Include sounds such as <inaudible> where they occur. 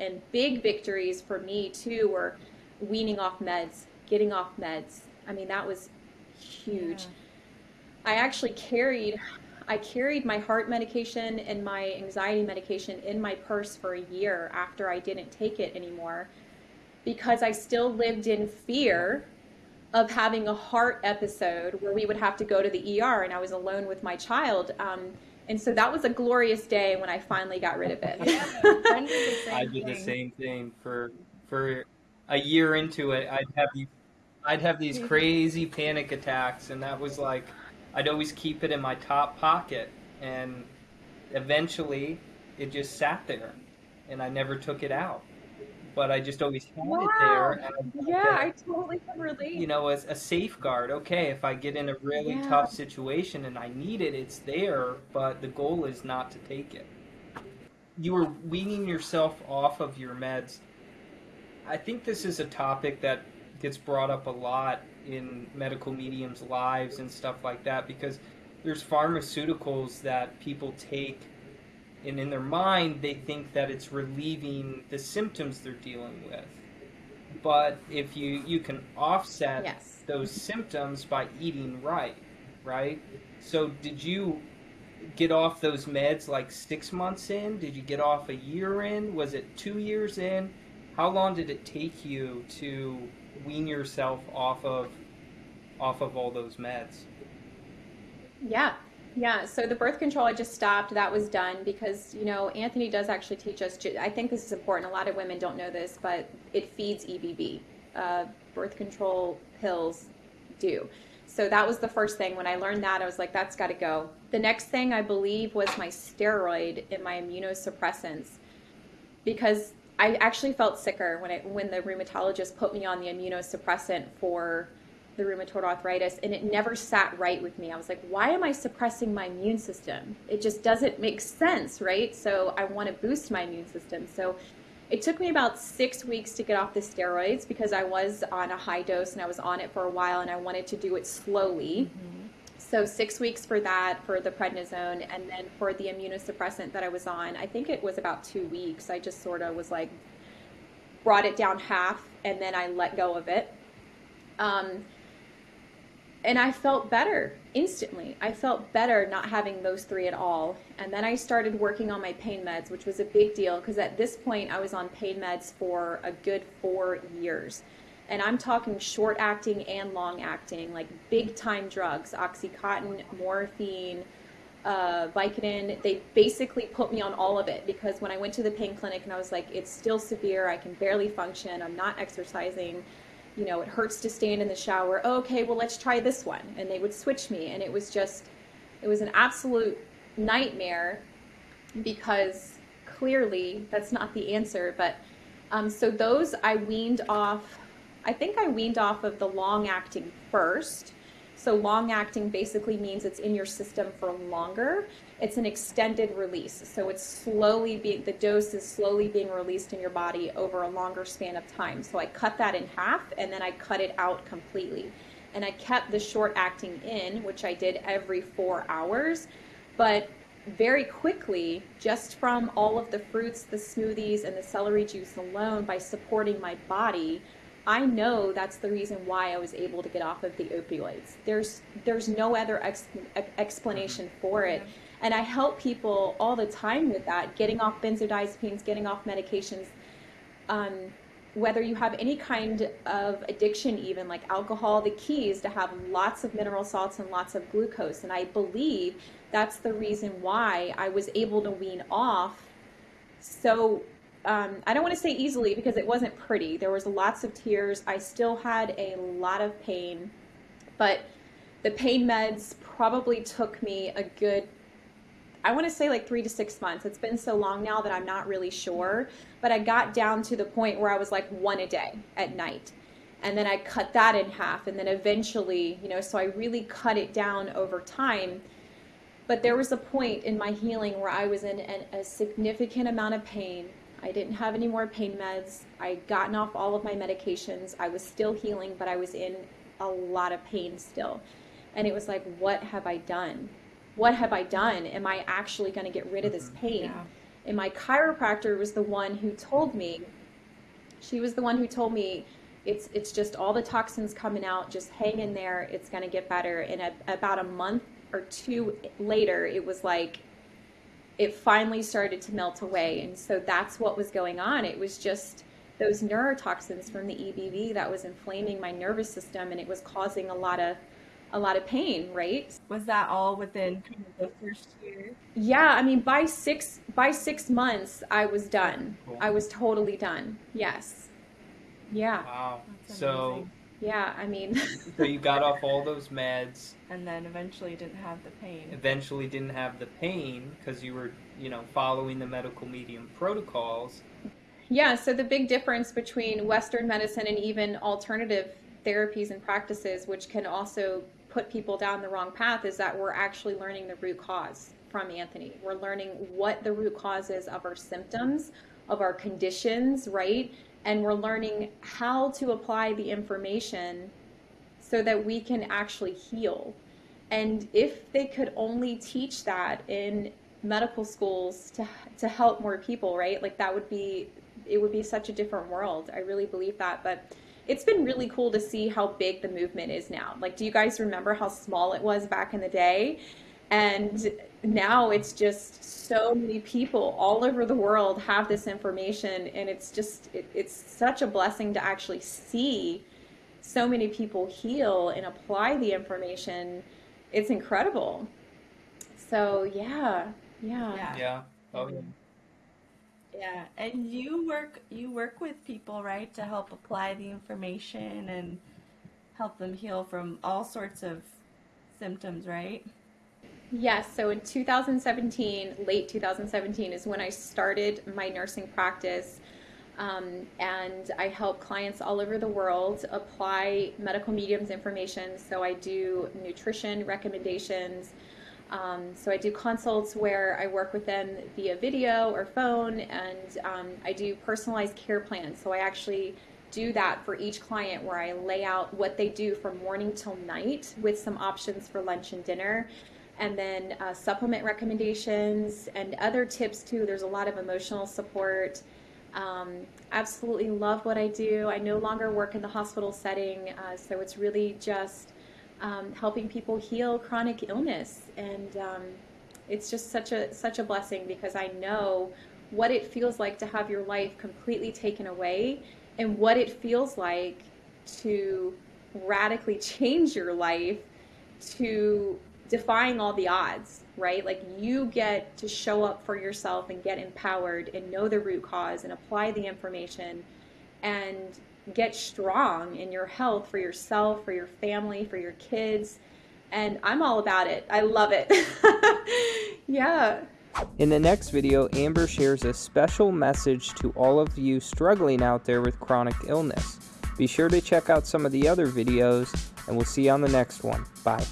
And big victories for me too were weaning off meds, getting off meds. I mean, that was huge. Yeah. I actually carried I carried my heart medication and my anxiety medication in my purse for a year after I didn't take it anymore because I still lived in fear of having a heart episode where we would have to go to the ER and I was alone with my child. Um, and so that was a glorious day when I finally got rid of it. <laughs> I did the same thing for for a year into it. I'd have these, I'd have these crazy panic attacks, and that was like I'd always keep it in my top pocket, and eventually it just sat there, and I never took it out but I just always had wow. it there. yeah, I totally can relate. You know, as a safeguard. Okay, if I get in a really yeah. tough situation and I need it, it's there, but the goal is not to take it. You were weaning yourself off of your meds. I think this is a topic that gets brought up a lot in medical mediums' lives and stuff like that because there's pharmaceuticals that people take and in their mind they think that it's relieving the symptoms they're dealing with. But if you you can offset yes. those symptoms by eating right right? So did you get off those meds like six months in? Did you get off a year in? Was it two years in? How long did it take you to wean yourself off of off of all those meds? Yeah yeah, so the birth control I just stopped. That was done because, you know, Anthony does actually teach us. I think this is important. A lot of women don't know this, but it feeds EBV. Uh, birth control pills do. So that was the first thing. When I learned that, I was like, that's got to go. The next thing I believe was my steroid and my immunosuppressants because I actually felt sicker when, it, when the rheumatologist put me on the immunosuppressant for the rheumatoid arthritis and it never sat right with me. I was like, why am I suppressing my immune system? It just doesn't make sense, right? So I want to boost my immune system. So it took me about six weeks to get off the steroids because I was on a high dose and I was on it for a while and I wanted to do it slowly. Mm-hmm. So six weeks for that, for the prednisone, and then for the immunosuppressant that I was on, I think it was about two weeks. I just sort of was like, brought it down half, and then I let go of it. Um, and I felt better instantly. I felt better not having those three at all. And then I started working on my pain meds, which was a big deal because at this point I was on pain meds for a good four years. And I'm talking short acting and long acting, like big time drugs, Oxycontin, morphine, uh, Vicodin. They basically put me on all of it because when I went to the pain clinic and I was like, it's still severe, I can barely function, I'm not exercising you know, it hurts to stand in the shower. Oh, okay, well, let's try this one. And they would switch me. And it was just, it was an absolute nightmare because clearly that's not the answer. But um, so those I weaned off, I think I weaned off of the long acting first. So long acting basically means it's in your system for longer. It's an extended release. So it's slowly being, the dose is slowly being released in your body over a longer span of time. So I cut that in half and then I cut it out completely. And I kept the short acting in, which I did every four hours. But very quickly, just from all of the fruits, the smoothies, and the celery juice alone, by supporting my body, I know that's the reason why I was able to get off of the opioids. There's there's no other ex- explanation for it. And I help people all the time with that, getting off benzodiazepines, getting off medications. Um, whether you have any kind of addiction, even like alcohol, the key is to have lots of mineral salts and lots of glucose. And I believe that's the reason why I was able to wean off so um, I don't want to say easily because it wasn't pretty. There was lots of tears. I still had a lot of pain, but the pain meds probably took me a good, I want to say like three to six months. It's been so long now that I'm not really sure, but I got down to the point where I was like one a day at night. And then I cut that in half. And then eventually, you know, so I really cut it down over time. But there was a point in my healing where I was in an, a significant amount of pain I didn't have any more pain meds. I'd gotten off all of my medications. I was still healing, but I was in a lot of pain still. And it was like, what have I done? What have I done? Am I actually going to get rid of this mm-hmm. pain? Yeah. And my chiropractor was the one who told me, she was the one who told me, it's, it's just all the toxins coming out, just hang in there, it's going to get better. And a, about a month or two later, it was like, it finally started to melt away. And so that's what was going on. It was just those neurotoxins from the EBV that was inflaming my nervous system and it was causing a lot of a lot of pain, right? Was that all within the first year? Yeah, I mean by 6 by 6 months I was done. Cool. I was totally done. Yes. Yeah. Wow. That's So, amazing. Yeah, I mean <laughs> so you got off all those meds. And then eventually didn't have the pain. Eventually, didn't have the pain because you were, you know, following the medical medium protocols. Yeah, so the big difference between Western medicine and even alternative therapies and practices, which can also put people down the wrong path, is that we're actually learning the root cause from Anthony. We're learning what the root cause is of our symptoms, of our conditions, right? And we're learning how to apply the information so that we can actually heal. And if they could only teach that in medical schools to to help more people, right? Like that would be it would be such a different world. I really believe that, but it's been really cool to see how big the movement is now. Like do you guys remember how small it was back in the day? And now it's just so many people all over the world have this information and it's just it, it's such a blessing to actually see so many people heal and apply the information. It's incredible. So yeah, yeah. Yeah. Yeah. Oh, yeah. Yeah, and you work you work with people, right, to help apply the information and help them heal from all sorts of symptoms, right? Yes, so in 2017, late 2017 is when I started my nursing practice. Um, and I help clients all over the world apply medical mediums information. So I do nutrition recommendations. Um, so I do consults where I work with them via video or phone, and um, I do personalized care plans. So I actually do that for each client where I lay out what they do from morning till night with some options for lunch and dinner and then uh, supplement recommendations and other tips too. There's a lot of emotional support. Um, absolutely love what I do. I no longer work in the hospital setting, uh, so it's really just um, helping people heal chronic illness, and um, it's just such a such a blessing because I know what it feels like to have your life completely taken away, and what it feels like to radically <laughs> change your life to defying all the odds, right? Like you get to show up for yourself and get empowered and know the root cause and apply the information and get strong in your health for yourself, for your family, for your kids. And I'm all about it. I love it. <laughs> yeah. In the next video, Amber shares a special message to all of you struggling out there with chronic illness. Be sure to check out some of the other videos, and we'll see you on the next one. Bye.